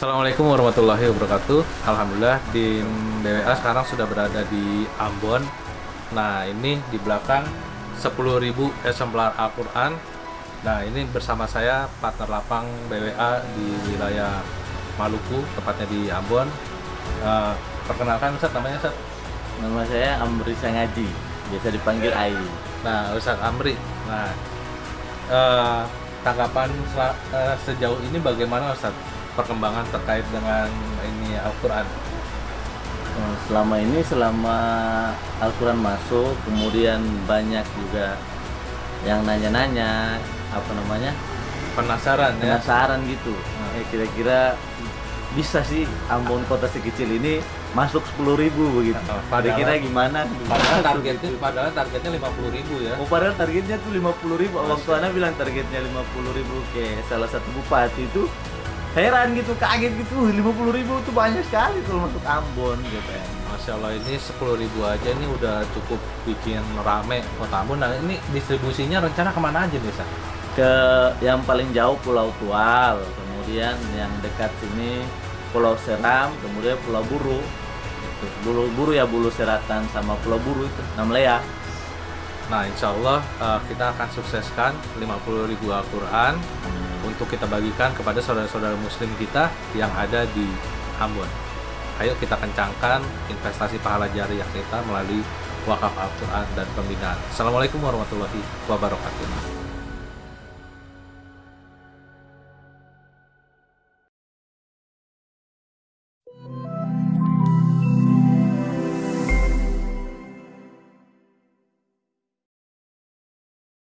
Assalamualaikum warahmatullahi wabarakatuh. Alhamdulillah di BWA sekarang sudah berada di Ambon. Nah ini di belakang 10.000 eksemplar Al-Quran. Nah ini bersama saya partner lapang BWA di wilayah Maluku, tepatnya di Ambon. Uh, perkenalkan Ustaz, namanya Ustaz? Nama saya Amri Sangaji, biasa dipanggil Ai. Nah Ustaz Amri, nah uh, tanggapan uh, sejauh ini bagaimana Ustaz perkembangan terkait dengan ini Al-Quran? Oh, selama ini selama Al-Quran masuk, kemudian banyak juga yang nanya-nanya apa namanya penasaran ya penasaran gitu nah, eh, kira-kira bisa sih Ambon kota sekecil ini masuk sepuluh ribu begitu. Oh, padahal, kira gimana? Padahal targetnya, gitu. padahal targetnya lima puluh ribu ya. Oh, padahal targetnya tuh lima puluh ribu. Waktu Ana bilang targetnya lima puluh ribu ke salah satu bupati itu heran gitu, kaget gitu. lima puluh ribu itu banyak sekali kalau masuk Ambon gitu ya. Masya Allah ini sepuluh ribu aja ini udah cukup bikin rame kota Ambon. Nah ini distribusinya rencana ke mana aja bisa? Ke yang paling jauh Pulau Tual, kemudian yang dekat sini Pulau Seram, kemudian Pulau Buru. Terus Bulu Buru ya Bulu Seratan sama Pulau Buru itu, Namlea. Nah, insya Allah uh, kita akan sukseskan 50 ribu Al-Quran hmm. Untuk kita bagikan kepada saudara-saudara muslim kita yang ada di Ambon. Ayo kita kencangkan investasi pahala jariah kita melalui wakaf Al-Quran dan pembinaan. Assalamualaikum warahmatullahi wabarakatuh.